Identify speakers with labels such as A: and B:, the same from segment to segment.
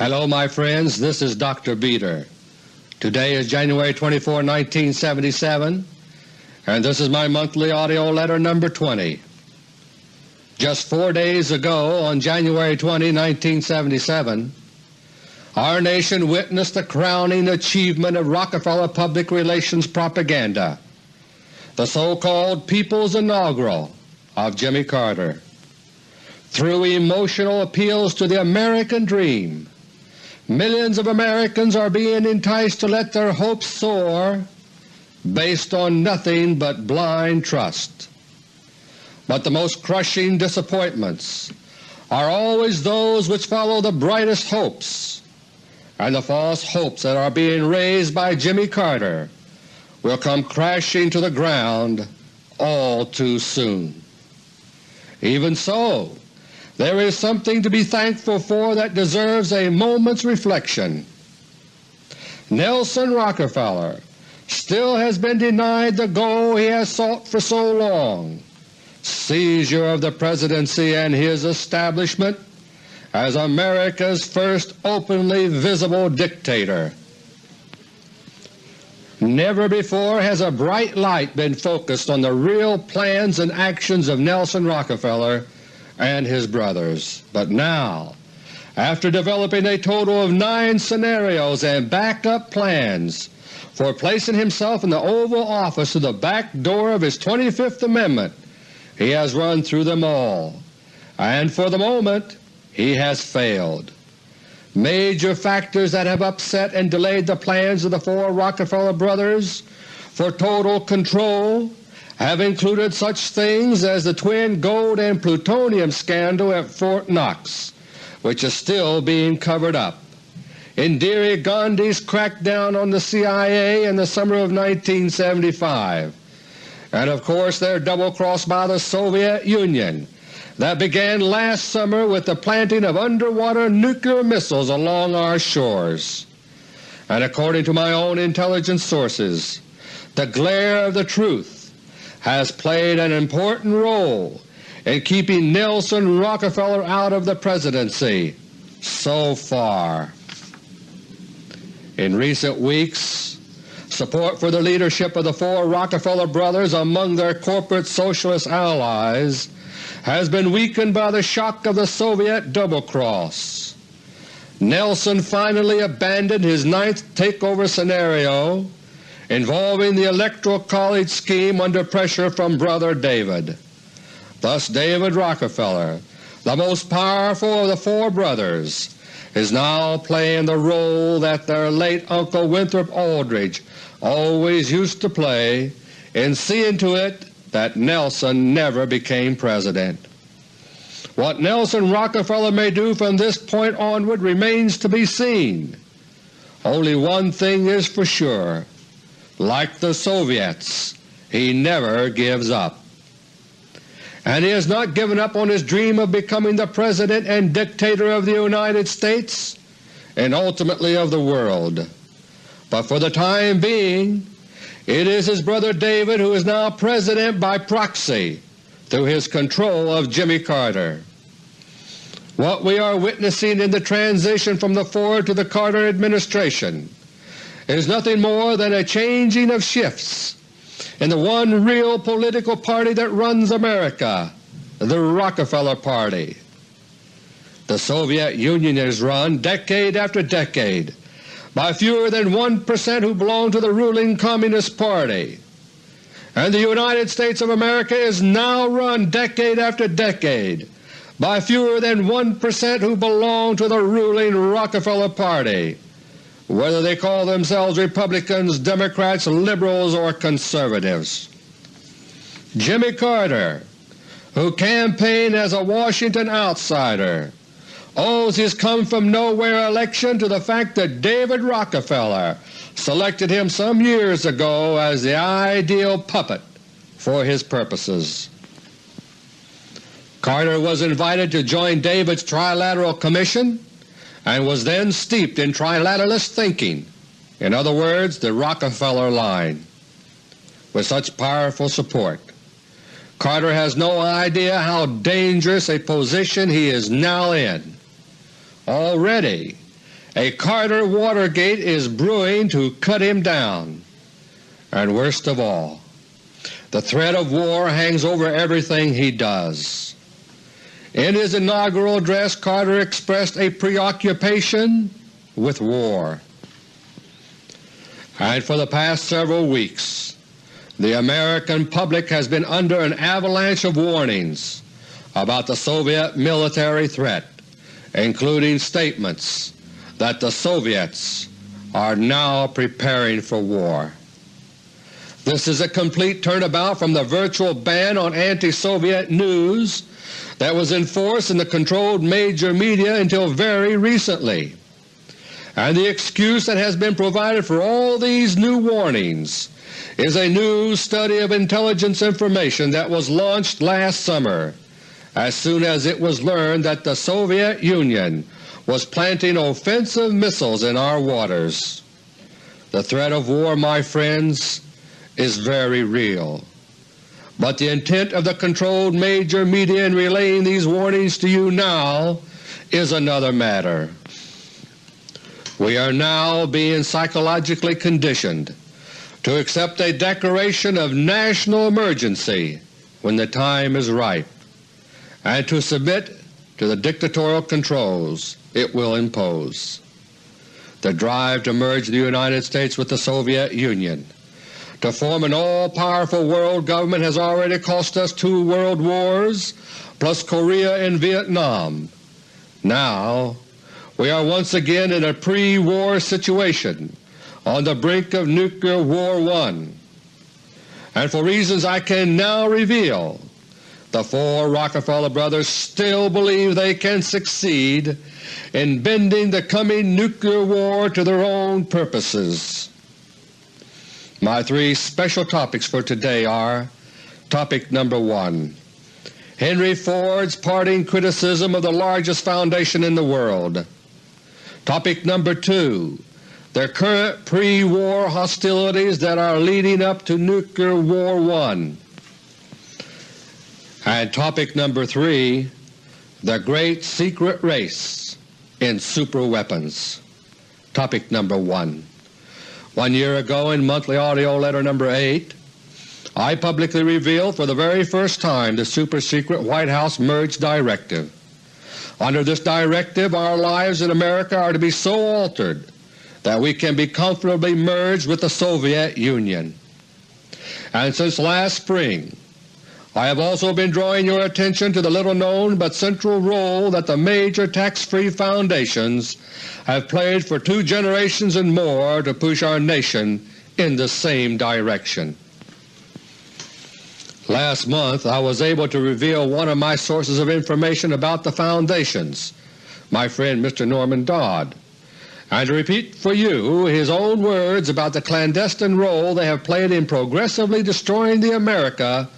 A: Hello my friends, this is Dr. Beter. Today is January 24, 1977, and this is my monthly AUDIO LETTER No. 20. Just four days ago, on January 20, 1977, our nation witnessed the crowning achievement of Rockefeller public relations propaganda, the so-called People's Inaugural of Jimmy Carter. Through emotional appeals to the American dream, millions of Americans are being enticed to let their hopes soar based on nothing but blind trust. But the most crushing disappointments are always those which follow the brightest hopes, and the false hopes that are being raised by Jimmy Carter will come crashing to the ground all too soon. Even so, there is something to be thankful for that deserves a moment's reflection. Nelson Rockefeller still has been denied the goal he has sought for so long, seizure of the Presidency and his establishment as America's first openly visible dictator. Never before has a bright light been focused on the real plans and actions of Nelson Rockefeller and his brothers. But now, after developing a total of nine scenarios and backup plans for placing himself in the Oval Office through the back door of his 25th Amendment, he has run through them all, and for the moment he has failed. Major factors that have upset and delayed the plans of the four Rockefeller brothers for total control have included such things as the twin gold and plutonium scandal at Fort Knox, which is still being covered up, Indira Gandhi's crackdown on the CIA in the summer of 1975, and of course their double-cross by the Soviet Union that began last summer with the planting of underwater nuclear missiles along our shores. And according to my own intelligence sources, the glare of the truth has played an important role in keeping Nelson Rockefeller out of the Presidency so far. In recent weeks, support for the leadership of the four Rockefeller brothers among their corporate socialist allies has been weakened by the shock of the Soviet double-cross. Nelson finally abandoned his ninth takeover scenario involving the Electoral College scheme under pressure from Brother David. Thus David Rockefeller, the most powerful of the four brothers, is now playing the role that their late Uncle Winthrop Aldrich always used to play in seeing to it that Nelson never became President. What Nelson Rockefeller may do from this point onward remains to be seen. Only one thing is for sure. Like the Soviets, he never gives up. And he has not given up on his dream of becoming the President and dictator of the United States and ultimately of the world. But for the time being it is his brother David who is now President by proxy through his control of Jimmy Carter. What we are witnessing in the transition from the Ford to the Carter administration is nothing more than a changing of shifts in the one real political party that runs America, the Rockefeller Party. The Soviet Union is run decade after decade by fewer than 1 percent who belong to the ruling Communist Party. And the United States of America is now run decade after decade by fewer than 1 percent who belong to the ruling Rockefeller Party, whether they call themselves Republicans, Democrats, Liberals, or Conservatives. Jimmy Carter, who campaigned as a Washington outsider, owes his come-from-nowhere election to the fact that David Rockefeller selected him some years ago as the ideal puppet for his purposes. Carter was invited to join David's Trilateral Commission and was then steeped in trilateralist thinking, in other words the Rockefeller line. With such powerful support, Carter has no idea how dangerous a position he is now in. Already A Carter Watergate is brewing to cut him down. And worst of all, the threat of war hangs over everything he does. In his inaugural address Carter expressed a preoccupation with war. And for the past several weeks the American public has been under an avalanche of warnings about the Soviet military threat, including statements that the Soviets are now preparing for war. This is a complete turnabout from the virtual ban on anti-Soviet news that was in force in the controlled major media until very recently. And the excuse that has been provided for all these new warnings is a new study of intelligence information that was launched last summer as soon as it was learned that the Soviet Union was planting offensive missiles in our waters. The threat of war, my friends, is very real. But the intent of the controlled major media in relaying these warnings to you now is another matter. We are now being psychologically conditioned to accept a declaration of national emergency when the time is ripe, and to submit to the dictatorial controls it will impose. The drive to merge the United States with the Soviet Union to form an all-powerful world government has already cost us two world wars plus Korea and Vietnam. Now we are once again in a pre-war situation on the brink of Nuclear War I. And for reasons I can now reveal, the four Rockefeller brothers still believe they can succeed in bending the coming nuclear war to their own purposes. My three special topics for today are Topic number 1 Henry Ford's parting criticism of the largest foundation in the world. Topic number 2 The current pre-war hostilities that are leading up to Nuclear War I. And topic number 3 The Great Secret Race in Superweapons. Topic number 1 one year ago in Monthly Audio Letter No. 8, I publicly revealed for the very first time the super-secret White House Merge Directive. Under this directive our lives in America are to be so altered that we can be comfortably merged with the Soviet Union. And since last spring I have also been drawing your attention to the little-known but central role that the major tax-free foundations have played for two generations and more to push our nation in the same direction. Last month I was able to reveal one of my sources of information about the foundations, my friend Mr. Norman Dodd, and to repeat for you his own words about the clandestine role they have played in progressively destroying the America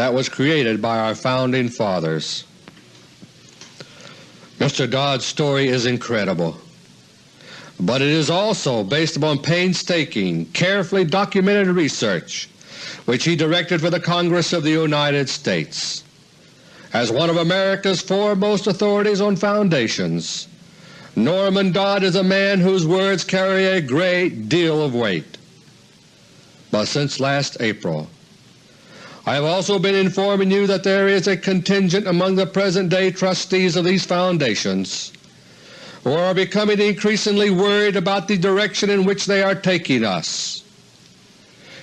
A: that was created by our Founding Fathers. Mr. Dodd's story is incredible, but it is also based upon painstaking, carefully documented research which he directed for the Congress of the United States. As one of America's foremost authorities on foundations, Norman Dodd is a man whose words carry a great deal of weight. But since last April, I have also been informing you that there is a contingent among the present-day trustees of these foundations who are becoming increasingly worried about the direction in which they are taking us.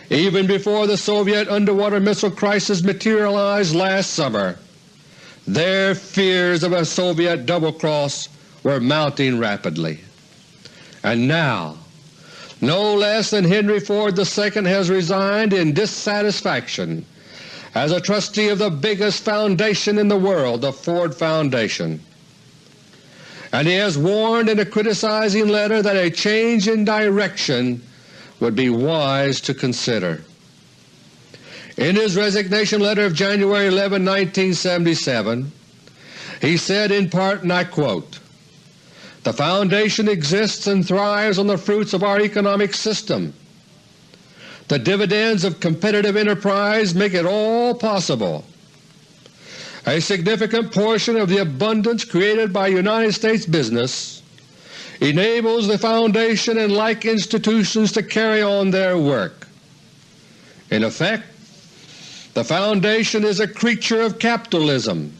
A: Even before the Soviet underwater missile crisis materialized last summer, their fears of a Soviet double-cross were mounting rapidly. And now no less than Henry Ford II has resigned in dissatisfaction as a trustee of the biggest foundation in the world, the Ford Foundation. And he has warned in a criticizing letter that a change in direction would be wise to consider. In his resignation letter of January 11, 1977, he said in part, and I quote, The Foundation exists and thrives on the fruits of our economic system the dividends of competitive enterprise make it all possible. A significant portion of the abundance created by United States business enables the Foundation and like institutions to carry on their work. In effect, the Foundation is a creature of capitalism,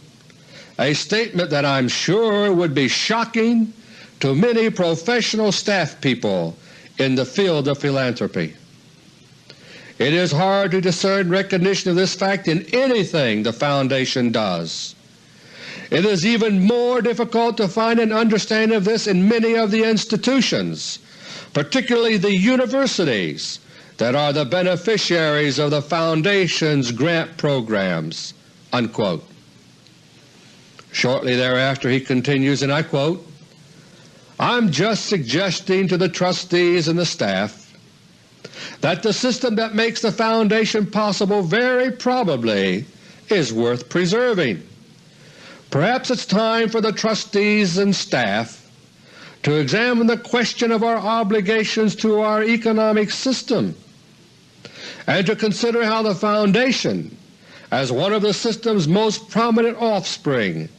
A: a statement that I'm sure would be shocking to many professional staff people in the field of philanthropy. It is hard to discern recognition of this fact in anything the Foundation does. It is even more difficult to find an understanding of this in many of the institutions, particularly the universities that are the beneficiaries of the Foundation's grant programs." Unquote. Shortly thereafter he continues, and I quote, I'm just suggesting to the trustees and the staff that the system that makes the Foundation possible very probably is worth preserving. Perhaps it's time for the trustees and staff to examine the question of our obligations to our economic system and to consider how the Foundation, as one of the system's most prominent offspring,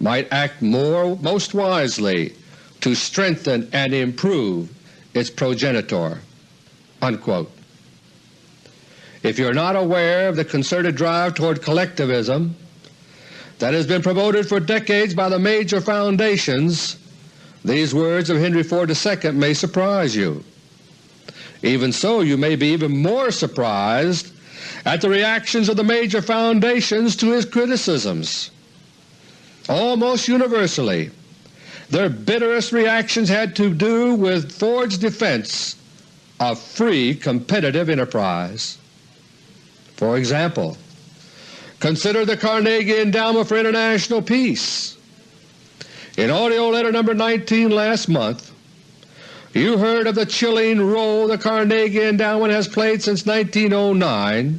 A: might act more most wisely to strengthen and improve its progenitor." Unquote. If you are not aware of the concerted drive toward collectivism that has been promoted for decades by the major foundations, these words of Henry Ford II may surprise you. Even so, you may be even more surprised at the reactions of the major foundations to his criticisms. Almost universally, their bitterest reactions had to do with Ford's defense of free competitive enterprise. For example, consider the Carnegie Endowment for International Peace. In AUDIO LETTER No. 19 last month, you heard of the chilling role the Carnegie Endowment has played since 1909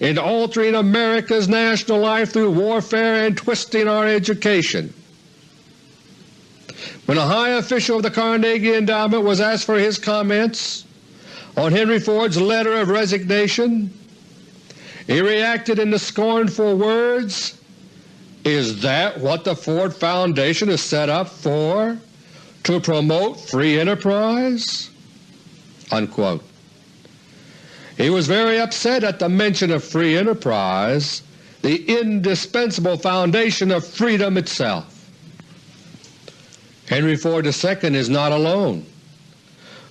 A: in altering America's national life through warfare and twisting our education. When a high official of the Carnegie Endowment was asked for his comments on Henry Ford's letter of resignation, he reacted in the scornful words, Is that what the Ford Foundation is set up for? To promote free enterprise? Unquote. He was very upset at the mention of free enterprise, the indispensable foundation of freedom itself. Henry Ford II is not alone.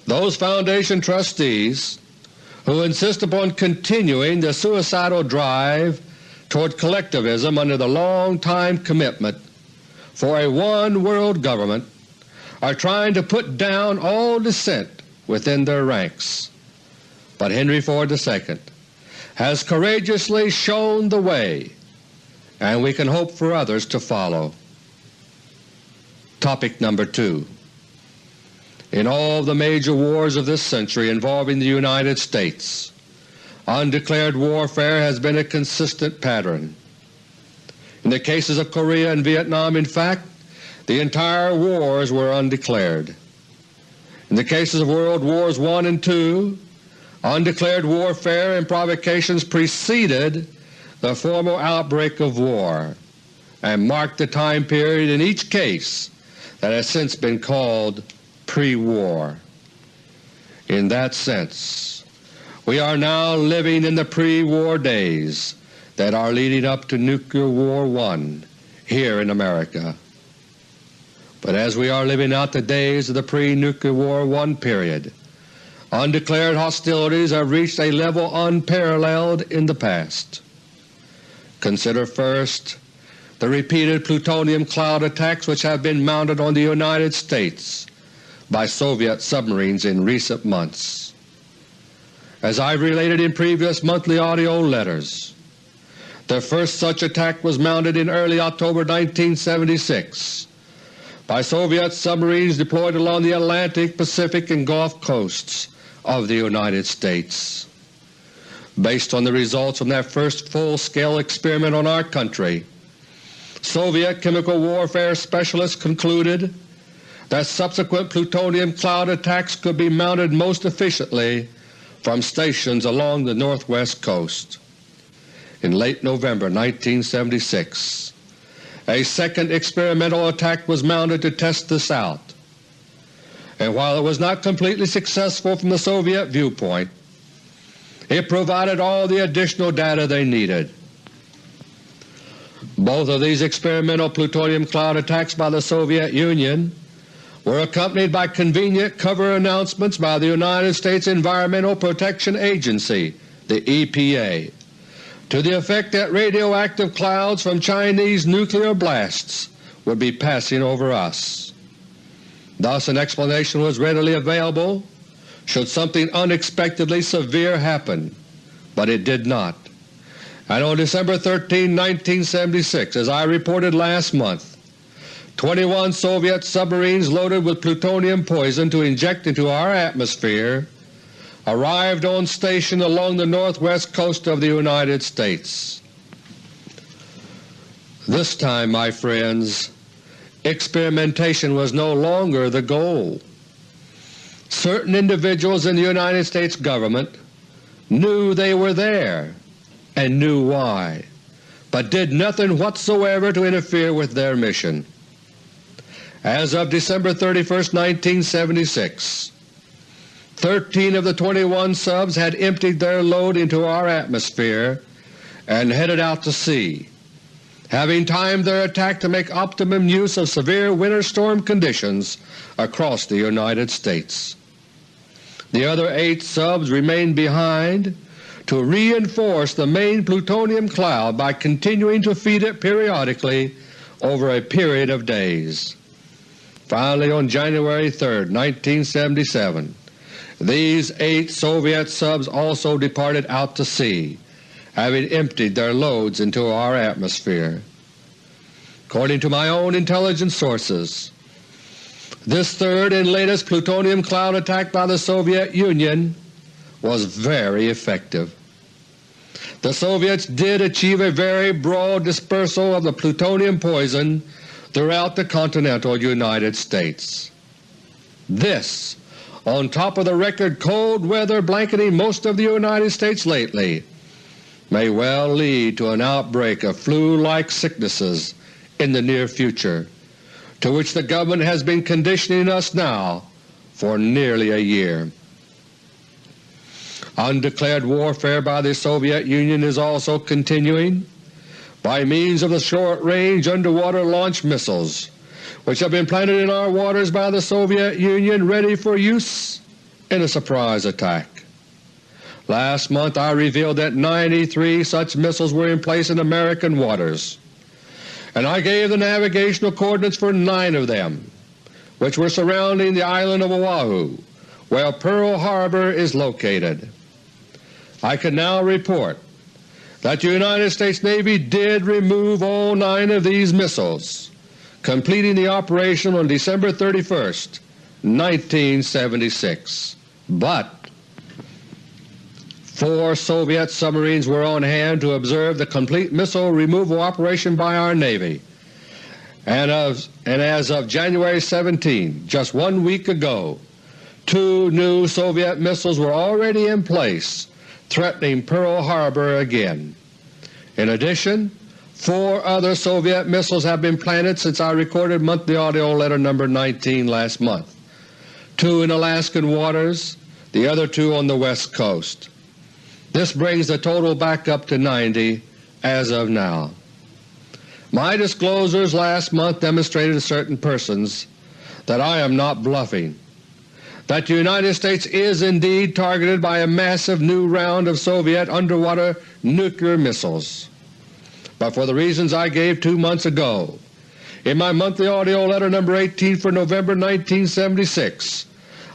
A: Those Foundation trustees who insist upon continuing the suicidal drive toward collectivism under the long-time commitment for a one-world government are trying to put down all dissent within their ranks. But Henry Ford II has courageously shown the way, and we can hope for others to follow. Topic number 2 In all the major wars of this century involving the United States, undeclared warfare has been a consistent pattern. In the cases of Korea and Vietnam, in fact, the entire wars were undeclared. In the cases of World Wars I and II, undeclared warfare and provocations preceded the formal outbreak of war and marked the time period in each case that has since been called pre-war. In that sense, we are now living in the pre-war days that are leading up to Nuclear War I here in America. But as we are living out the days of the pre-Nuclear War I period, undeclared hostilities have reached a level unparalleled in the past. Consider first the repeated plutonium cloud attacks which have been mounted on the United States by Soviet submarines in recent months. As I've related in previous monthly AUDIO letters, the first such attack was mounted in early October 1976 by Soviet submarines deployed along the Atlantic, Pacific, and Gulf coasts of the United States. Based on the results from that first full-scale experiment on our country, Soviet chemical warfare specialists concluded that subsequent plutonium cloud attacks could be mounted most efficiently from stations along the northwest coast. In late November 1976, a second experimental attack was mounted to test this out. and while it was not completely successful from the Soviet viewpoint, it provided all the additional data they needed. Both of these experimental plutonium cloud attacks by the Soviet Union were accompanied by convenient cover announcements by the United States Environmental Protection Agency, the EPA, to the effect that radioactive clouds from Chinese nuclear blasts would be passing over us. Thus an explanation was readily available should something unexpectedly severe happen, but it did not and on December 13, 1976, as I reported last month, 21 Soviet submarines loaded with plutonium poison to inject into our atmosphere arrived on station along the northwest coast of the United States. This time, my friends, experimentation was no longer the goal. Certain individuals in the United States government knew they were there and knew why, but did nothing whatsoever to interfere with their mission. As of December 31, 1976, 13 of the 21 subs had emptied their load into our atmosphere and headed out to sea, having timed their attack to make optimum use of severe winter storm conditions across the United States. The other eight subs remained behind to reinforce the main plutonium cloud by continuing to feed it periodically over a period of days. Finally, on January 3, 1977, these eight Soviet subs also departed out to sea, having emptied their loads into our atmosphere. According to my own intelligence sources, this third and latest plutonium cloud attack by the Soviet Union was very effective. The Soviets did achieve a very broad dispersal of the plutonium poison throughout the continental United States. This, on top of the record cold weather blanketing most of the United States lately, may well lead to an outbreak of flu-like sicknesses in the near future, to which the government has been conditioning us now for nearly a year. Undeclared warfare by the Soviet Union is also continuing by means of the short-range underwater launch missiles which have been planted in our waters by the Soviet Union ready for use in a surprise attack. Last month I revealed that 93 such missiles were in place in American waters, and I gave the navigational coordinates for nine of them, which were surrounding the island of Oahu, where Pearl Harbor is located. I can now report that the United States Navy did remove all nine of these missiles, completing the operation on December 31, 1976. But four Soviet submarines were on hand to observe the complete missile removal operation by our Navy, and, of, and as of January 17, just one week ago, two new Soviet missiles were already in place threatening Pearl Harbor again. In addition, four other Soviet missiles have been planted since I recorded monthly AUDIO LETTER No. 19 last month, two in Alaskan waters, the other two on the west coast. This brings the total back up to 90 as of now. My disclosures last month demonstrated to certain persons that I am not bluffing that the United States is indeed targeted by a massive new round of Soviet underwater nuclear missiles. But for the reasons I gave two months ago in my monthly AUDIO LETTER No. 18 for November 1976,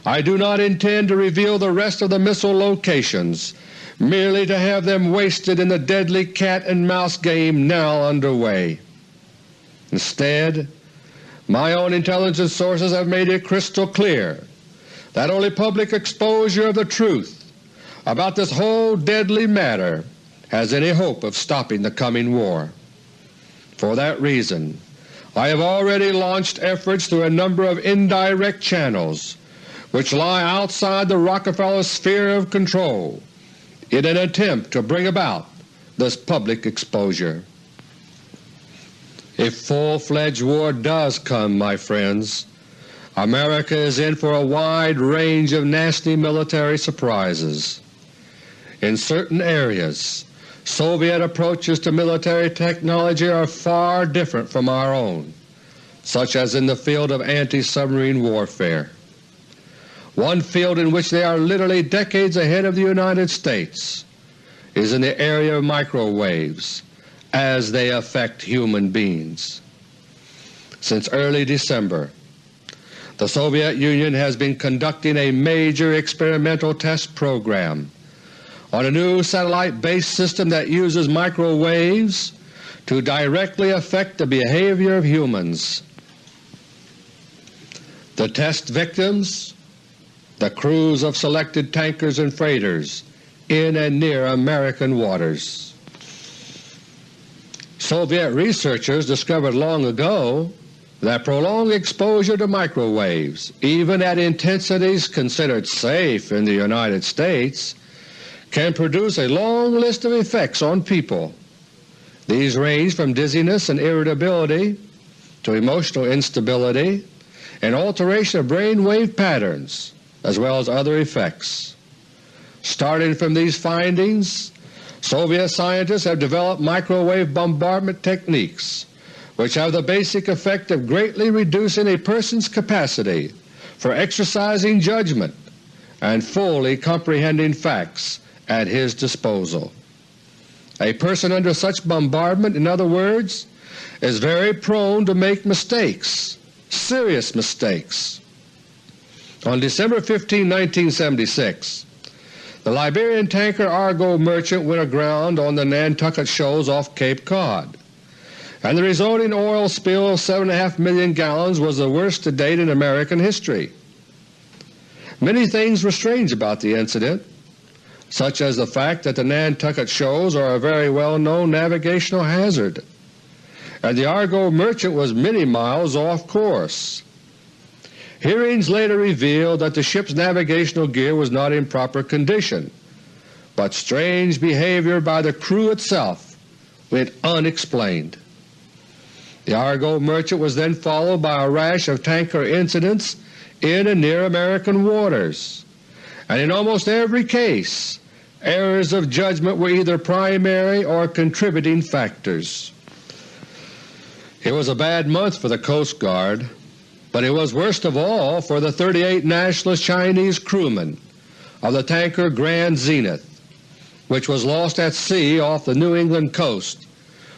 A: I do not intend to reveal the rest of the missile locations merely to have them wasted in the deadly cat-and-mouse game now underway. Instead, my own intelligence sources have made it crystal clear that only public exposure of the truth about this whole deadly matter has any hope of stopping the coming war. For that reason I have already launched efforts through a number of indirect channels which lie outside the Rockefeller sphere of control in an attempt to bring about this public exposure. If full-fledged war does come, my friends, America is in for a wide range of nasty military surprises. In certain areas, Soviet approaches to military technology are far different from our own, such as in the field of anti-submarine warfare. One field in which they are literally decades ahead of the United States is in the area of microwaves as they affect human beings. Since early December, the Soviet Union has been conducting a major experimental test program on a new satellite-based system that uses microwaves to directly affect the behavior of humans. The test victims, the crews of selected tankers and freighters in and near American waters. Soviet researchers discovered long ago that prolonged exposure to microwaves, even at intensities considered safe in the United States, can produce a long list of effects on people. These range from dizziness and irritability to emotional instability and alteration of brain wave patterns, as well as other effects. Starting from these findings, Soviet scientists have developed microwave bombardment techniques which have the basic effect of greatly reducing a person's capacity for exercising judgment and fully comprehending facts at his disposal. A person under such bombardment, in other words, is very prone to make mistakes, serious mistakes. On December 15, 1976, the Liberian tanker Argo Merchant went aground on the Nantucket Shoals off Cape Cod and the resulting oil spill of 7.5 million gallons was the worst to date in American history. Many things were strange about the incident, such as the fact that the Nantucket Shoals are a very well-known navigational hazard, and the Argo Merchant was many miles off course. Hearings later revealed that the ship's navigational gear was not in proper condition, but strange behavior by the crew itself went unexplained. The Argo Merchant was then followed by a rash of tanker incidents in and near American waters, and in almost every case errors of judgment were either primary or contributing factors. It was a bad month for the Coast Guard, but it was worst of all for the 38 nationalist Chinese crewmen of the tanker Grand Zenith, which was lost at sea off the New England coast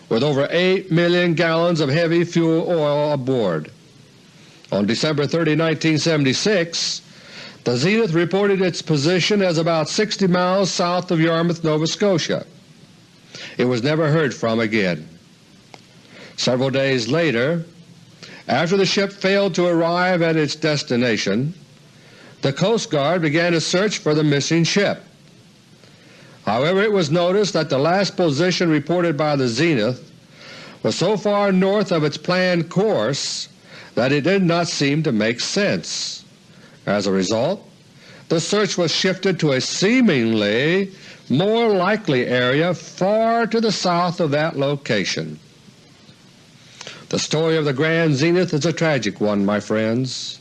A: with over 8 million gallons of heavy fuel oil aboard. On December 30, 1976, the Zenith reported its position as about 60 miles south of Yarmouth, Nova Scotia. It was never heard from again. Several days later, after the ship failed to arrive at its destination, the Coast Guard began a search for the missing ship. However, it was noticed that the last position reported by the Zenith was so far north of its planned course that it did not seem to make sense. As a result, the search was shifted to a seemingly more likely area far to the south of that location. The story of the Grand Zenith is a tragic one, my friends,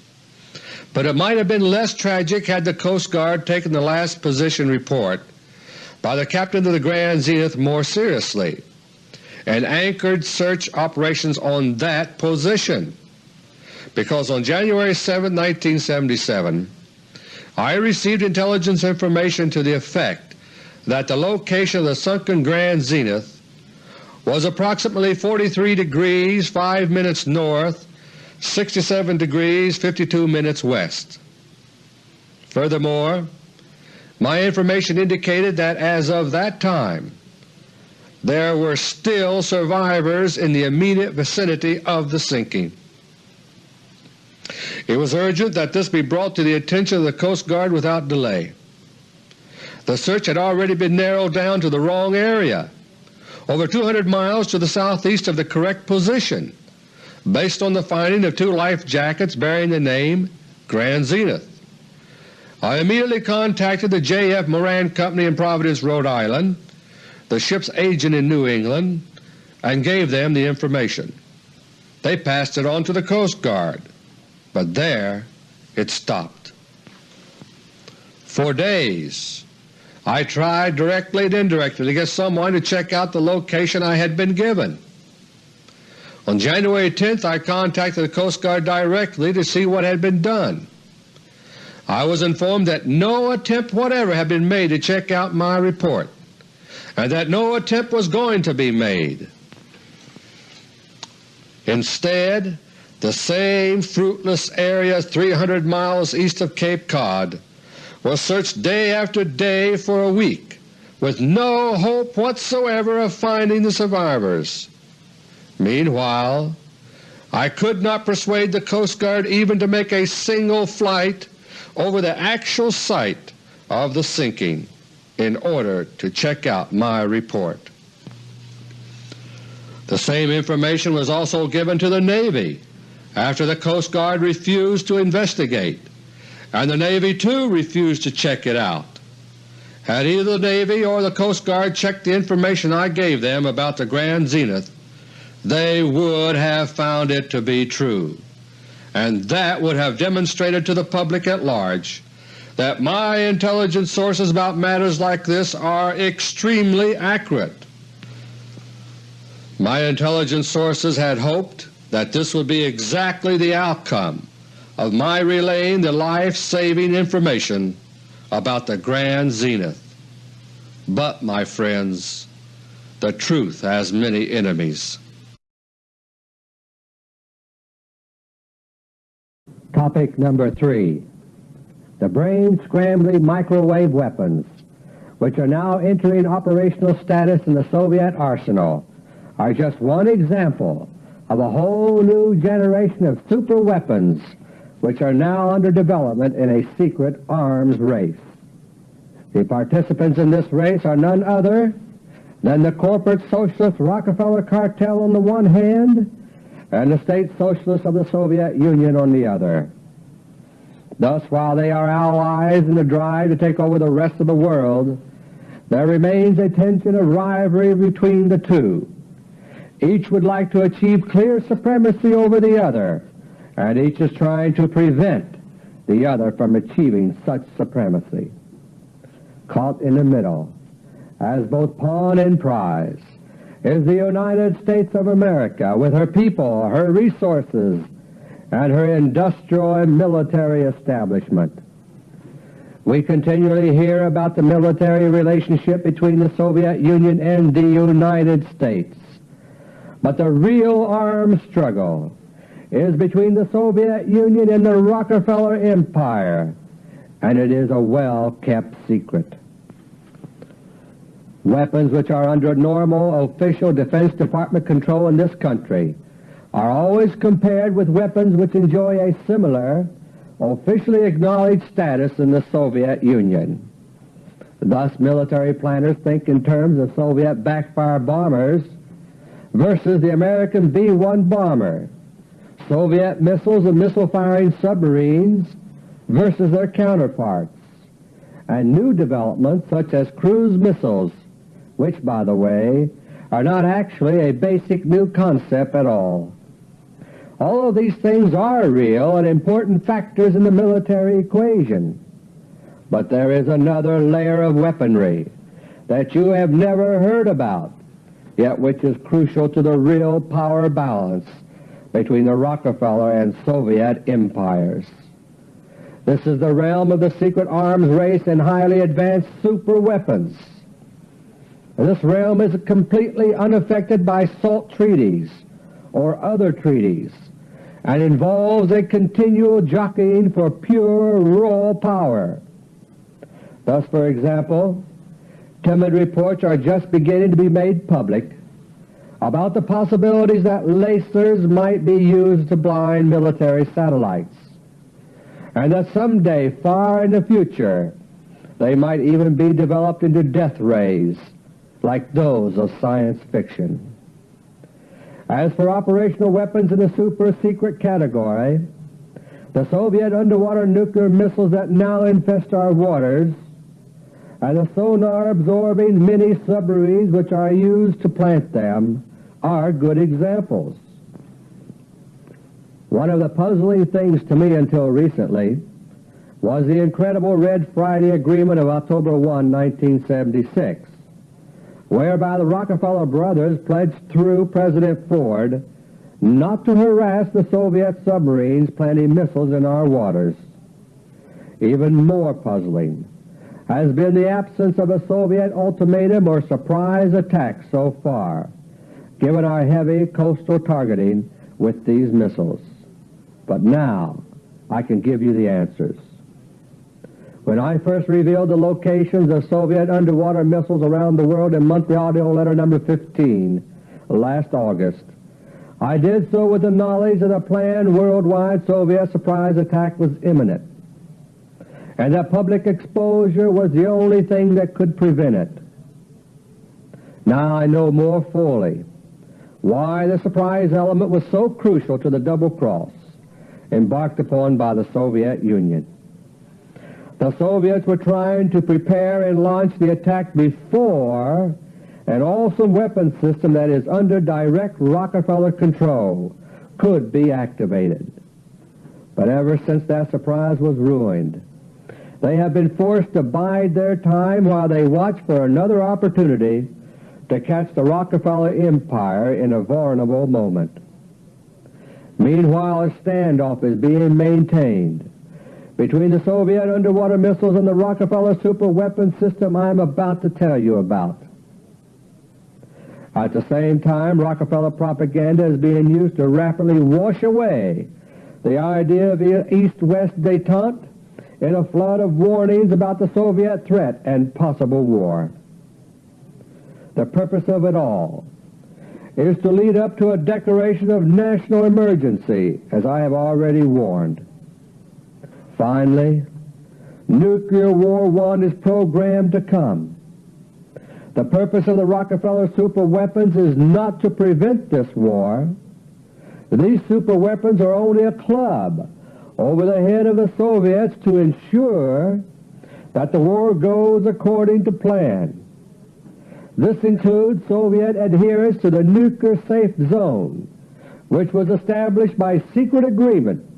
A: but it might have been less tragic had the Coast Guard taken the last position report by the captain of the Grand Zenith more seriously and anchored search operations on that position, because on January 7, 1977, I received intelligence information to the effect that the location of the sunken Grand Zenith was approximately 43 degrees 5 minutes north, 67 degrees 52 minutes west. Furthermore, my information indicated that as of that time there were still survivors in the immediate vicinity of the sinking. It was urgent that this be brought to the attention of the Coast Guard without delay. The search had already been narrowed down to the wrong area, over 200 miles to the southeast of the correct position, based on the finding of two life jackets bearing the name Grand Zenith. I immediately contacted the J.F. Moran Company in Providence, Rhode Island, the ship's agent in New England, and gave them the information. They passed it on to the Coast Guard. but there it stopped. For days I tried directly and indirectly to get someone to check out the location I had been given. On January 10th I contacted the Coast Guard directly to see what had been done. I was informed that no attempt whatever had been made to check out my report, and that no attempt was going to be made. Instead, the same fruitless area 300 miles east of Cape Cod was searched day after day for a week with no hope whatsoever of finding the survivors. Meanwhile, I could not persuade the Coast Guard even to make a single flight over the actual site of the sinking in order to check out my report. The same information was also given to the Navy after the Coast Guard refused to investigate, and the Navy too refused to check it out. Had either the Navy or the Coast Guard checked the information I gave them about the Grand Zenith, they would have found it to be true and that would have demonstrated to the public at large that my intelligence sources about matters like this are extremely accurate. My intelligence sources had hoped that this would be exactly the outcome of my relaying the life-saving information about the Grand Zenith. But, my friends, the truth has many enemies.
B: Topic number 3 The brain-scrambling microwave weapons, which are now entering operational status in the Soviet arsenal, are just one example of a whole new generation of super weapons which are now under development in a secret arms race. The participants in this race are none other than the corporate socialist Rockefeller cartel on the one hand and the State Socialists of the Soviet Union on the other. Thus, while they are allies in the drive to take over the rest of the world, there remains a tension of rivalry between the two. Each would like to achieve clear supremacy over the other, and each is trying to prevent the other from achieving such supremacy. Caught in the middle, as both pawn and prize, is the United States of America with her people, her resources, and her industrial and military establishment. We continually hear about the military relationship between the Soviet Union and the United States. But the real armed struggle is between the Soviet Union and the Rockefeller Empire, and it is a well-kept secret. Weapons which are under normal official Defense Department control in this country are always compared with weapons which enjoy a similar, officially acknowledged status in the Soviet Union. Thus military planners think in terms of Soviet backfire bombers versus the American B-1 bomber, Soviet missiles and missile-firing submarines versus their counterparts, and new developments such as cruise missiles which, by the way, are not actually a basic new concept at all. All of these things are real and important factors in the military equation. But there is another layer of weaponry that you have never heard about, yet which is crucial to the real power balance between the Rockefeller and Soviet empires. This is the realm of the secret arms race and highly advanced super weapons. This realm is completely unaffected by SALT treaties or other treaties and involves a continual jockeying for pure raw power. Thus, for example, timid reports are just beginning to be made public about the possibilities that lasers might be used to blind military satellites, and that someday far in the future they might even be developed into death rays like those of science fiction. As for operational weapons in the super-secret category, the Soviet underwater nuclear missiles that now infest our waters and the sonar-absorbing mini-submarines which are used to plant them are good examples. One of the puzzling things to me until recently was the incredible Red Friday Agreement of October 1, 1976, whereby the Rockefeller brothers pledged through President Ford not to harass the Soviet submarines planting missiles in our waters. Even more puzzling has been the absence of a Soviet ultimatum or surprise attack so far, given our heavy coastal targeting with these missiles. But now I can give you the answers. When I first revealed the locations of Soviet underwater missiles around the world in monthly audio letter number 15 last August, I did so with the knowledge that a planned worldwide Soviet surprise attack was imminent, and that public exposure was the only thing that could prevent it. Now I know more fully why the surprise element was so crucial to the double cross embarked upon by the Soviet Union. The Soviets were trying to prepare and launch the attack before an awesome weapons system that is under direct Rockefeller control could be activated. But ever since that surprise was ruined, they have been forced to bide their time while they watch for another opportunity to catch the Rockefeller empire in a vulnerable moment. Meanwhile, a standoff is being maintained between the Soviet underwater missiles and the Rockefeller superweapon system I am about to tell you about. At the same time, Rockefeller propaganda is being used to rapidly wash away the idea of East-West detente in a flood of warnings about the Soviet threat and possible war. The purpose of it all is to lead up to a declaration of national emergency, as I have already warned. Finally, Nuclear War One is programmed to come. The purpose of the Rockefeller superweapons is not to prevent this war. These superweapons are only a club over the head of the Soviets to ensure that the war goes according to plan. This includes Soviet adherence to the nuclear safe zone, which was established by secret agreement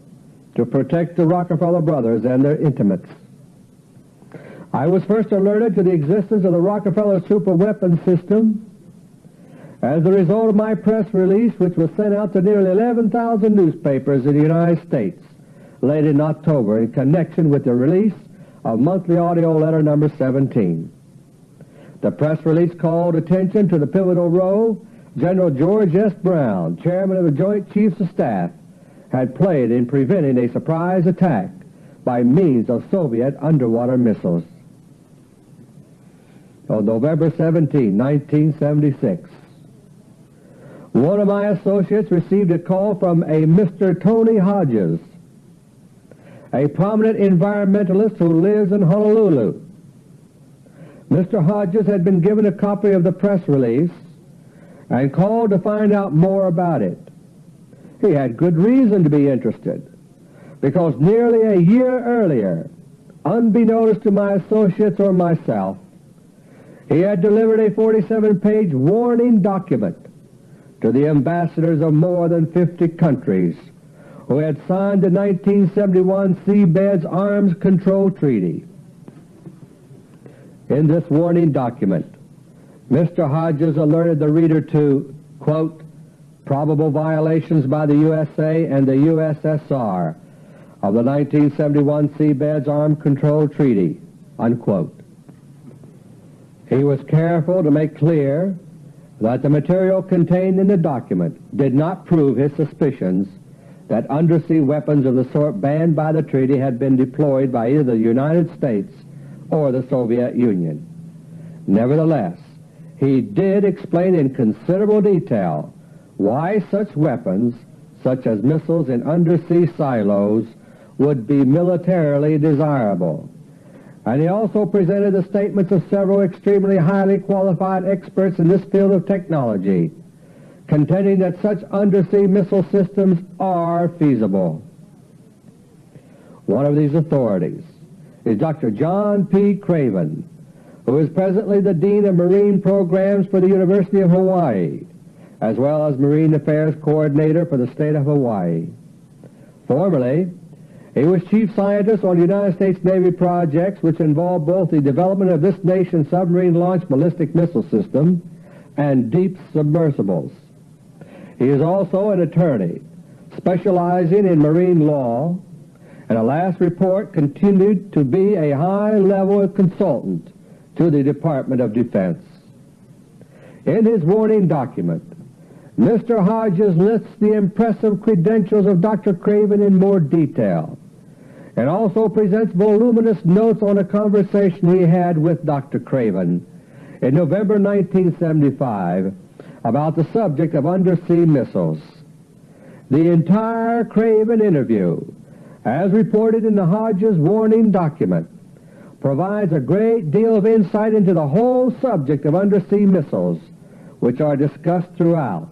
B: to protect the Rockefeller brothers and their intimates. I was first alerted to the existence of the Rockefeller super superweapon system as a result of my press release which was sent out to nearly 11,000 newspapers in the United States late in October in connection with the release of monthly audio letter number 17. The press release called attention to the pivotal role General George S. Brown, Chairman of the Joint Chiefs of Staff, had played in preventing a surprise attack by means of Soviet underwater missiles. On November 17, 1976, one of my associates received a call from a Mr. Tony Hodges, a prominent environmentalist who lives in Honolulu. Mr. Hodges had been given a copy of the press release and called to find out more about it. He had good reason to be interested because nearly a year earlier, unbeknownst to my associates or myself, he had delivered a 47-page warning document to the ambassadors of more than 50 countries who had signed the 1971 Seabeds Arms Control Treaty. In this warning document, Mr. Hodges alerted the reader to, quote, probable violations by the USA and the USSR of the 1971 Seabeds Arms Control Treaty, unquote. He was careful to make clear that the material contained in the document did not prove his suspicions that undersea weapons of the sort banned by the treaty had been deployed by either the United States or the Soviet Union. Nevertheless, he did explain in considerable detail why such weapons, such as missiles in undersea silos, would be militarily desirable. And he also presented the statements of several extremely highly qualified experts in this field of technology, contending that such undersea missile systems are feasible. One of these authorities is Dr. John P. Craven, who is presently the Dean of Marine Programs for the University of Hawaii, as well as Marine Affairs Coordinator for the state of Hawaii. Formerly, he was chief scientist on United States Navy projects which involved both the development of this nation's submarine-launched ballistic missile system and deep submersibles. He is also an attorney specializing in marine law, and a last report continued to be a high-level consultant to the Department of Defense. In his warning document, Mr. Hodges lists the impressive credentials of Dr. Craven in more detail and also presents voluminous notes on a conversation he had with Dr. Craven in November 1975 about the subject of undersea missiles. The entire Craven interview, as reported in the Hodges warning document, provides a great deal of insight into the whole subject of undersea missiles, which are discussed throughout,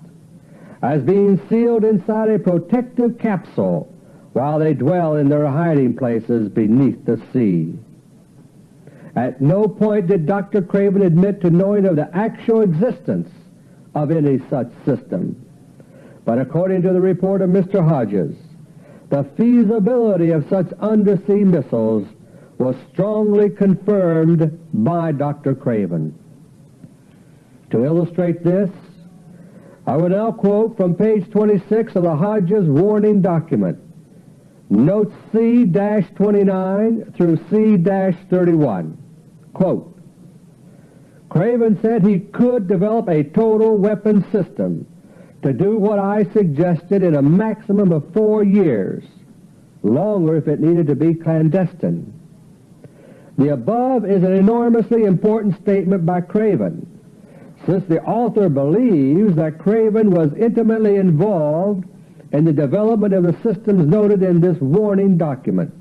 B: as being sealed inside a protective capsule while they dwell in their hiding places beneath the sea. At no point did Dr. Craven admit to knowing of the actual existence of any such system. But according to the report of Mr. Hodges, the feasibility of such undersea missiles was strongly confirmed by Dr. Craven. To illustrate this, I will now quote from page 26 of the Hodges warning document, notes C-29 through C-31. Quote, Craven said he could develop a total weapon system to do what I suggested in a maximum of four years, longer if it needed to be clandestine. The above is an enormously important statement by Craven, since the author believes that Craven was intimately involved in the development of the systems noted in this warning document.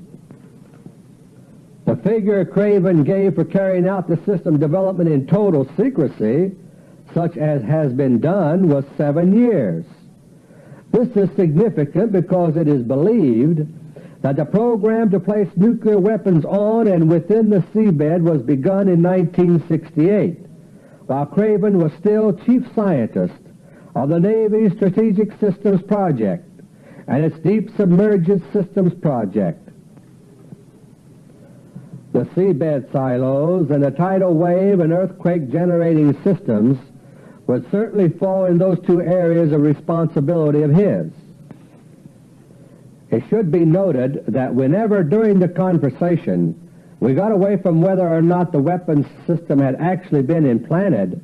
B: The figure Craven gave for carrying out the system development in total secrecy, such as has been done, was seven years. This is significant because it is believed that the program to place nuclear weapons on and within the seabed was begun in 1968, while Craven was still chief scientist of the Navy's Strategic Systems Project and its Deep Submerged Systems Project the seabed silos, and the tidal wave and earthquake generating systems would certainly fall in those two areas of responsibility of his. It should be noted that whenever during the conversation we got away from whether or not the weapons system had actually been implanted,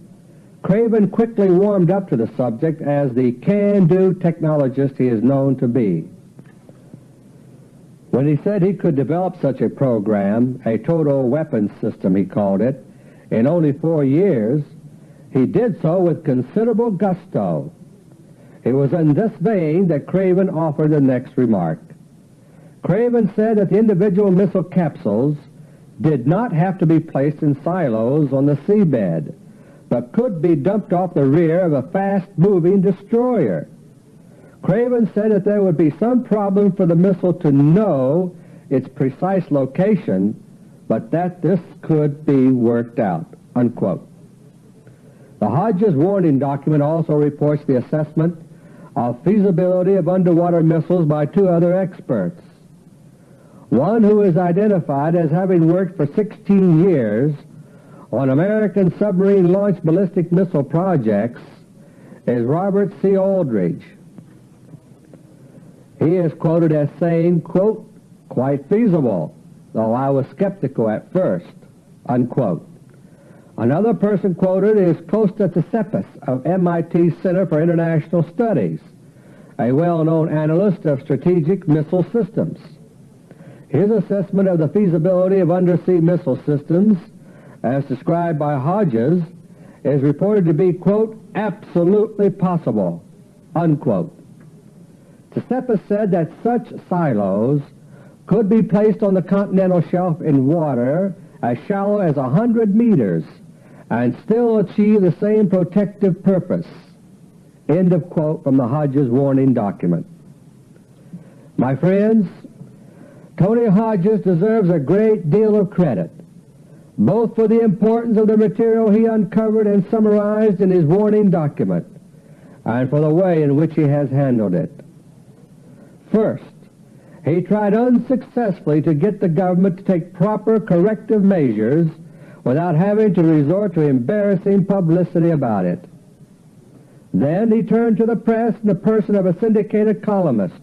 B: Craven quickly warmed up to the subject as the can-do technologist he is known to be. When he said he could develop such a program, a total weapons system he called it, in only four years, he did so with considerable gusto. It was in this vein that Craven offered the next remark. Craven said that the individual missile capsules did not have to be placed in silos on the seabed, but could be dumped off the rear of a fast-moving destroyer. Craven said that there would be some problem for the missile to know its precise location, but that this could be worked out." Unquote. The Hodges warning document also reports the assessment of feasibility of underwater missiles by two other experts. One who is identified as having worked for 16 years on American submarine-launched ballistic missile projects is Robert C. Aldridge. He is quoted as saying, quote, quite feasible, though I was skeptical at first, unquote. Another person quoted is Kosta Tsipis of MIT Center for International Studies, a well-known analyst of strategic missile systems. His assessment of the feasibility of undersea missile systems, as described by Hodges, is reported to be, quote, absolutely possible, unquote. Tsipis said that such silos could be placed on the continental shelf in water as shallow as a hundred meters and still achieve the same protective purpose. End of quote from the Hodges warning document. My friends, Tony Hodges deserves a great deal of credit, both for the importance of the material he uncovered and summarized in his warning document, and for the way in which he has handled it. First, he tried unsuccessfully to get the government to take proper corrective measures without having to resort to embarrassing publicity about it. Then he turned to the press in the person of a syndicated columnist,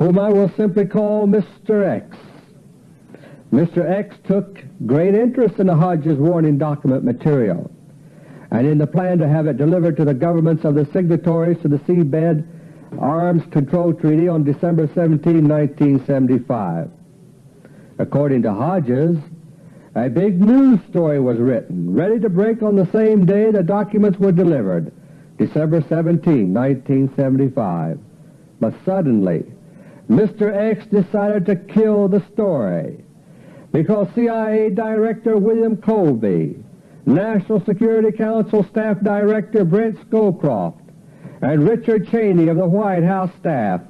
B: whom I will simply call Mr. X. Mr. X took great interest in the Hodges warning document material and in the plan to have it delivered to the governments of the signatories to the Seabed Arms Control Treaty on December 17, 1975. According to Hodges, a big news story was written, ready to break on the same day the documents were delivered, December 17, 1975. But suddenly, Mr. X decided to kill the story because CIA Director William Colby, National Security Council Staff Director Brent Scowcroft, and Richard Cheney of the White House staff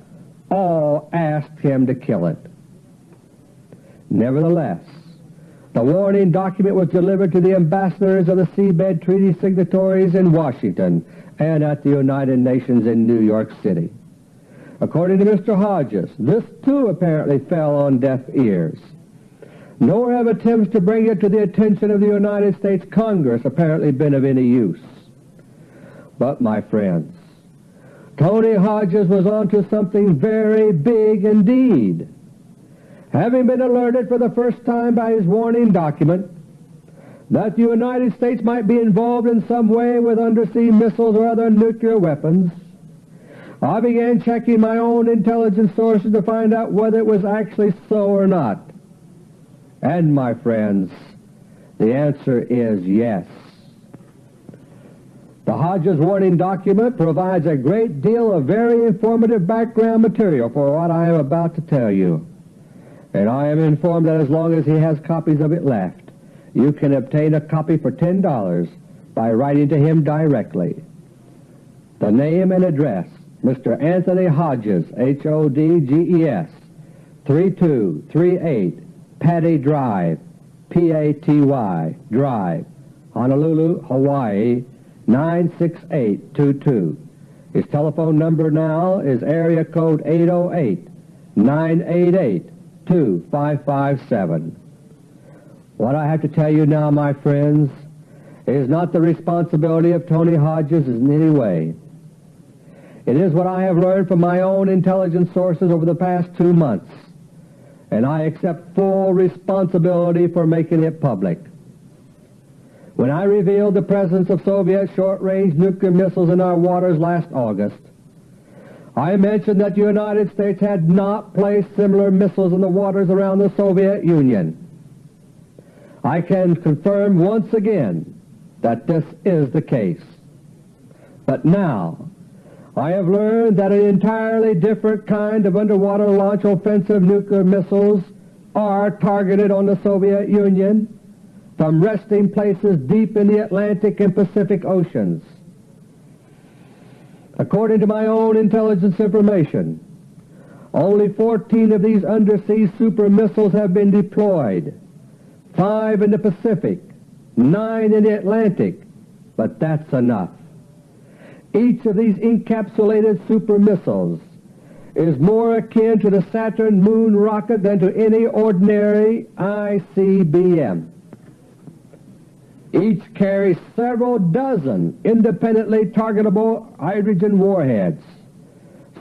B: all asked him to kill it. Nevertheless, the warning document was delivered to the ambassadors of the seabed treaty signatories in Washington and at the United Nations in New York City. According to Mr. Hodges, this too apparently fell on deaf ears. Nor have attempts to bring it to the attention of the United States Congress apparently been of any use. But, my friends, Tony Hodges was onto something very big indeed. Having been alerted for the first time by his warning document that the United States might be involved in some way with undersea missiles or other nuclear weapons, I began checking my own intelligence sources to find out whether it was actually so or not. And, my friends, the answer is yes. The Hodges warning document provides a great deal of very informative background material for what I am about to tell you. And I am informed that as long as he has copies of it left, you can obtain a copy for $10 by writing to him directly. The name and address, Mr. Anthony Hodges, H-O-D-G-E-S, 3238 Paty Drive, P-A-T-Y, Drive, Honolulu, Hawaii, 96822. His telephone number now is area code 808-988-2557. What I have to tell you now, my friends, is not the responsibility of Tony Hodges in any way. It is what I have learned from my own intelligence sources over the past two months, and I accept full responsibility for making it public. When I revealed the presence of Soviet short-range nuclear missiles in our waters last August, I mentioned that the United States had not placed similar missiles in the waters around the Soviet Union. I can confirm once again that this is the case. But now, I have learned that an entirely different kind of underwater launch offensive nuclear missiles are targeted on the Soviet Union from resting places deep in the Atlantic and Pacific Oceans. According to my own intelligence information, only 14 of these undersea super missiles have been deployed, five in the Pacific, nine in the Atlantic, but that's enough. Each of these encapsulated super missiles is more akin to the Saturn moon rocket than to any ordinary ICBM. Each carries several dozen independently targetable hydrogen warheads.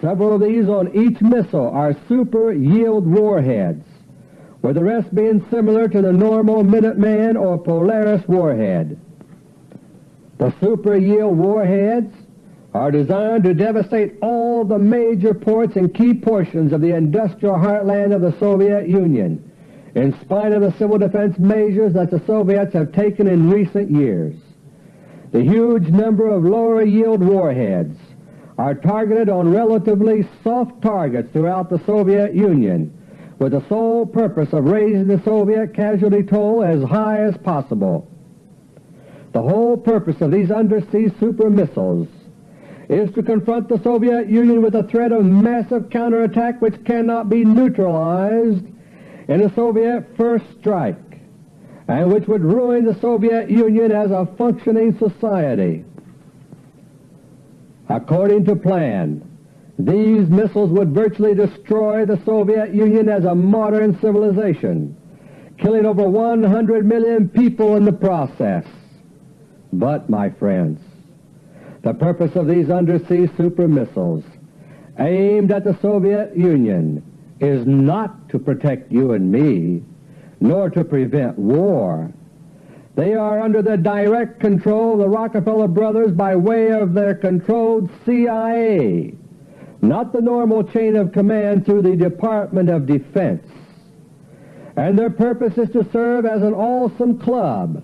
B: Several of these on each missile are super-yield warheads, with the rest being similar to the normal Minuteman or Polaris warhead. The super-yield warheads are designed to devastate all the major ports and key portions of the industrial heartland of the Soviet Union, in spite of the civil defense measures that the Soviets have taken in recent years. The huge number of lower-yield warheads are targeted on relatively soft targets throughout the Soviet Union with the sole purpose of raising the Soviet casualty toll as high as possible. The whole purpose of these undersea super missiles is to confront the Soviet Union with a threat of massive counterattack which cannot be neutralized in a Soviet first strike and which would ruin the Soviet Union as a functioning society. According to plan, These missiles would virtually destroy the Soviet Union as a modern civilization, killing over 100 million people in the process. But, my friends, the purpose of these undersea super missiles aimed at the Soviet Union is not to protect you and me, nor to prevent war. They are under the direct control of the Rockefeller brothers by way of their controlled CIA, not the normal chain of command through the Department of Defense. And their purpose is to serve as an awesome club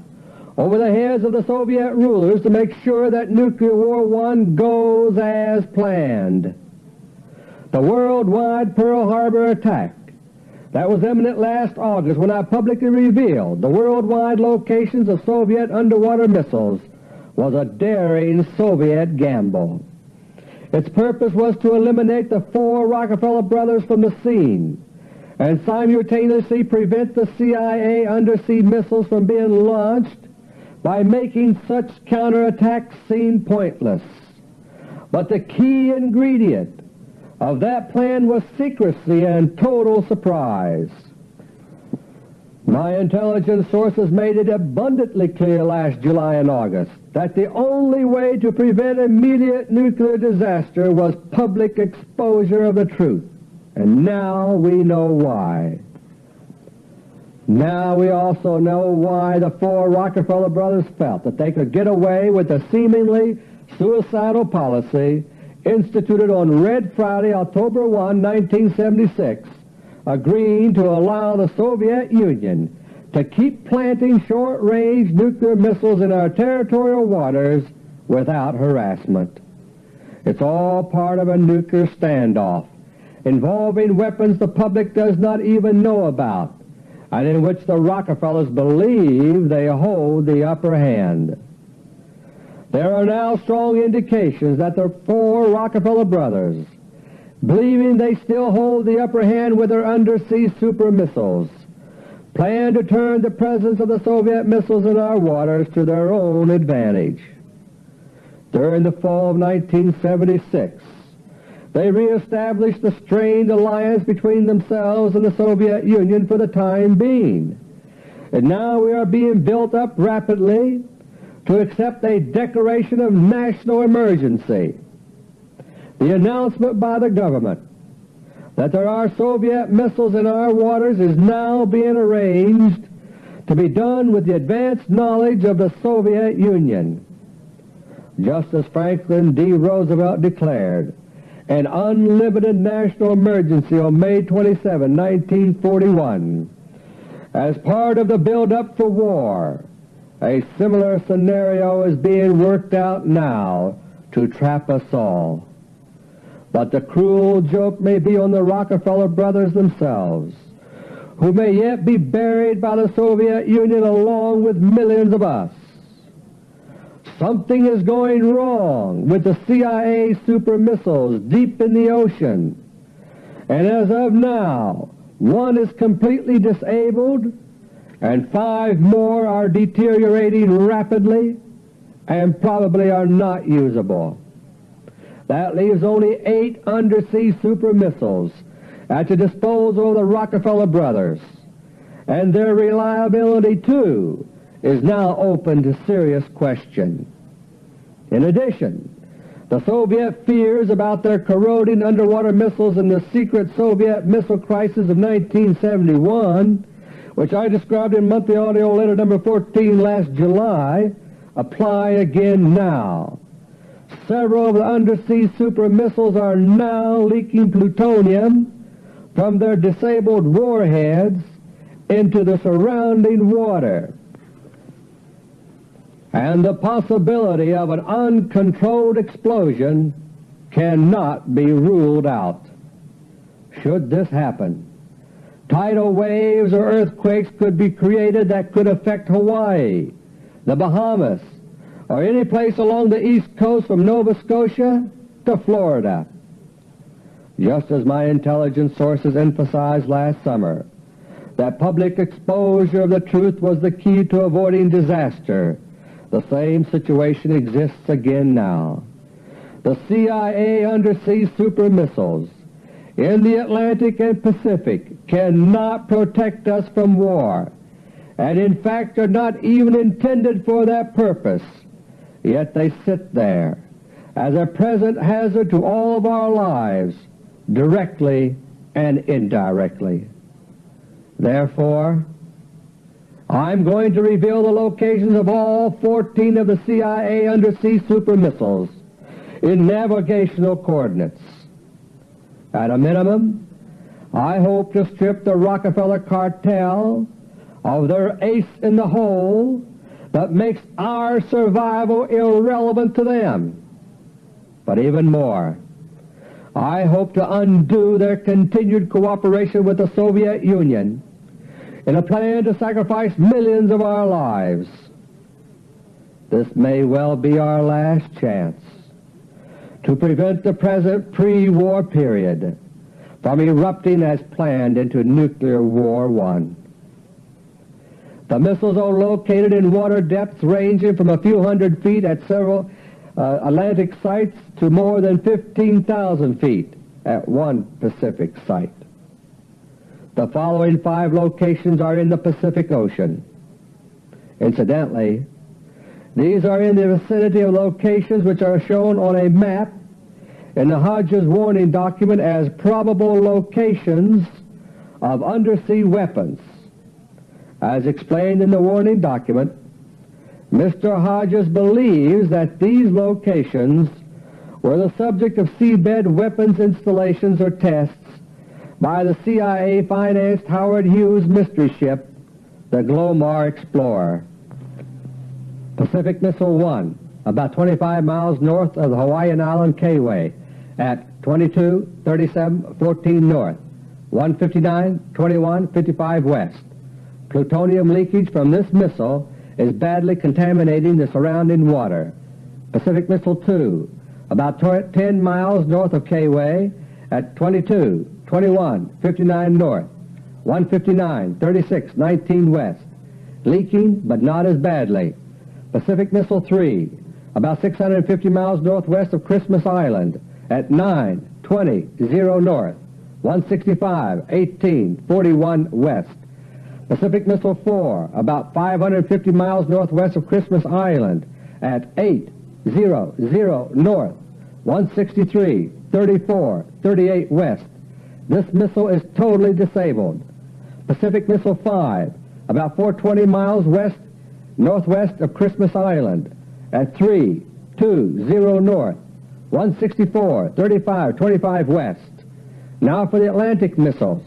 B: over the heads of the Soviet rulers to make sure that Nuclear War One goes as planned. The worldwide Pearl Harbor attack that was imminent last August when I publicly revealed the worldwide locations of Soviet underwater missiles was a daring Soviet gamble. Its purpose was to eliminate the four Rockefeller brothers from the scene and simultaneously prevent the CIA undersea missiles from being launched by making such counterattacks seem pointless. But the key ingredient of that plan was secrecy and total surprise. My intelligence sources made it abundantly clear last July and August that the only way to prevent immediate nuclear disaster was public exposure of the truth. And now we know why. Now we also know why the four Rockefeller brothers felt that they could get away with the seemingly suicidal policy instituted on Red Friday, October 1, 1976, agreeing to allow the Soviet Union to keep planting short-range nuclear missiles in our territorial waters without harassment. It's all part of a nuclear standoff involving weapons the public does not even know about and in which the Rockefellers believe they hold the upper hand. There are now strong indications that the four Rockefeller brothers, believing they still hold the upper hand with their undersea super missiles, plan to turn the presence of the Soviet missiles in our waters to their own advantage. During the fall of 1976, they reestablished the strained alliance between themselves and the Soviet Union for the time being. And now we are being built up rapidly to accept a declaration of national emergency. The announcement by the government that there are Soviet missiles in our waters is now being arranged to be done with the advanced knowledge of the Soviet Union. Just as Franklin D. Roosevelt declared, an unlimited national emergency on May 27, 1941. As part of the build-up for war, a similar scenario is being worked out now to trap us all. But the cruel joke may be on the Rockefeller brothers themselves, who may yet be buried by the Soviet Union along with millions of us. Something is going wrong with the CIA super missiles deep in the ocean, and as of now, one is completely disabled and five more are deteriorating rapidly and probably are not usable. That leaves only eight undersea super missiles at the disposal of the Rockefeller brothers, and their reliability, too, is now open to serious question. In addition, the Soviet fears about their corroding underwater missiles in the secret Soviet missile crisis of 1971, which I described in monthly audio letter number 14 last July, apply again now. Several of the undersea super missiles are now leaking plutonium from their disabled warheads into the surrounding water and the possibility of an uncontrolled explosion cannot be ruled out. Should this happen, tidal waves or earthquakes could be created that could affect Hawaii, the Bahamas, or any place along the east coast from Nova Scotia to Florida. Just as my intelligence sources emphasized last summer that public exposure of the truth was the key to avoiding disaster, the same situation exists again now. the CIA undersea super missiles in the Atlantic and Pacific cannot protect us from war, and in fact are not even intended for that purpose, yet they sit there as a present hazard to all of our lives, directly and indirectly. Therefore, I'm going to reveal the locations of all 14 of the CIA undersea super missiles in navigational coordinates. At a minimum, I hope to strip the Rockefeller cartel of their ace in the hole that makes our survival irrelevant to them. But even more, I hope to undo their continued cooperation with the Soviet Union in a plan to sacrifice millions of our lives. This may well be our last chance to prevent the present pre-war period from erupting as planned into Nuclear War One. The missiles are located in water depths ranging from a few hundred feet at several uh, Atlantic sites to more than 15,000 feet at one Pacific site. The following five locations are in the Pacific Ocean. Incidentally, these are in the vicinity of locations which are shown on a map in the Hodges warning document as probable locations of undersea weapons. As explained in the warning document, Mr. Hodges believes that these locations were the subject of seabed weapons installations or tests by the CIA-financed Howard Hughes mystery ship, the Glomar Explorer. Pacific Missile 1, about 25 miles north of the Hawaiian Island Kauai at 22, 37, 14 north, 159, 21, 55 west. Plutonium leakage from this missile is badly contaminating the surrounding water. Pacific Missile 2, about 10 miles north of Kauai at 22, 21, 59 north, 159, 36, 19 west, leaking but not as badly. Pacific Missile 3, about 650 miles northwest of Christmas Island at 9, 20, 0 north, 165, 18, 41 west. Pacific Missile 4, about 550 miles northwest of Christmas Island at 8, 0, 0 north, 163, 34, 38 west. This missile is totally disabled. Pacific Missile 5, about 420 miles west northwest of Christmas Island at 320 north, 164, 35, 25 west. Now for the Atlantic missiles.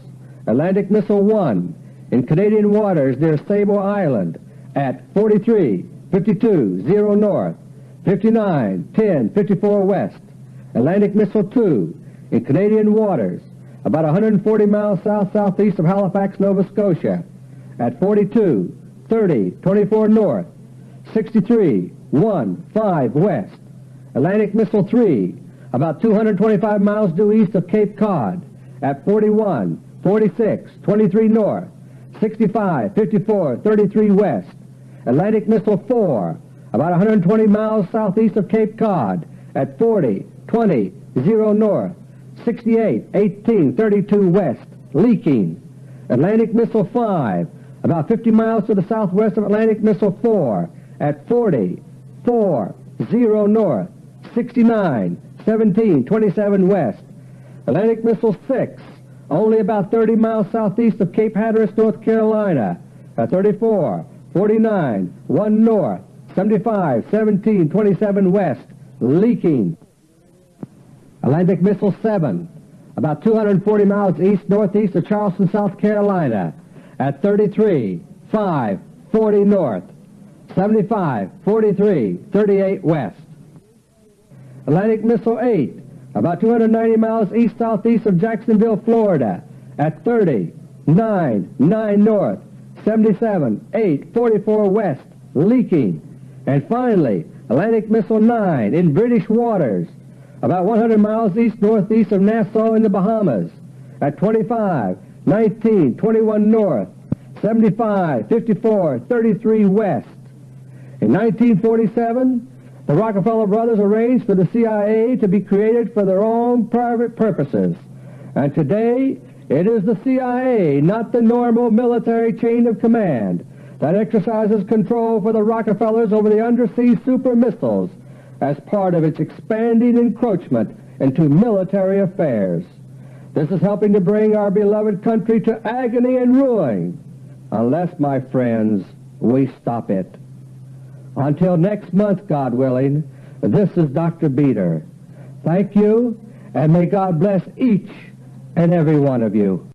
B: Atlantic Missile 1 in Canadian waters near Sable Island at 43, 52, 0 north, 59, 10, 54 west. Atlantic Missile 2 in Canadian waters about 140 miles south-southeast of Halifax, Nova Scotia at 42, 30, 24 north, 63, 1, 5 west. Atlantic Missile 3 about 225 miles due east of Cape Cod at 41, 46, 23 north, 65, 54, 33 west. Atlantic Missile 4 about 120 miles southeast of Cape Cod at 40, 20, 0 north, 68, 18, 32 west, leaking. Atlantic Missile 5 about 50 miles to the southwest of Atlantic Missile 4 at 40, 4, 0 north, 69, 17, 27 west. Atlantic Missile 6, only about 30 miles southeast of Cape Hatteras, North Carolina, at 34, 49, 1 north, 75, 17, 27 west, leaking. Atlantic Missile 7, about 240 miles east-northeast of Charleston, South Carolina, at 33, 5, 40 north, 75, 43, 38 west. Atlantic Missile 8, about 290 miles east-southeast of Jacksonville, Florida, at 30, 9, 9 north, 77, 8, 44 west, leaking. And finally, Atlantic Missile 9 in British waters, about 100 miles east-northeast of Nassau in the Bahamas, at 25, 19, 21 north, 75, 54, 33 west. In 1947, The Rockefeller brothers arranged for the CIA to be created for their own private purposes, and today it is the CIA, not the normal military chain of command, that exercises control for the Rockefellers over the undersea super missiles as part of its expanding encroachment into military affairs. This is helping to bring our beloved country to agony and ruin, unless, my friends, we stop it. Until next month, God willing, this is Dr. Beter. Thank you, and may God bless each and every one of you.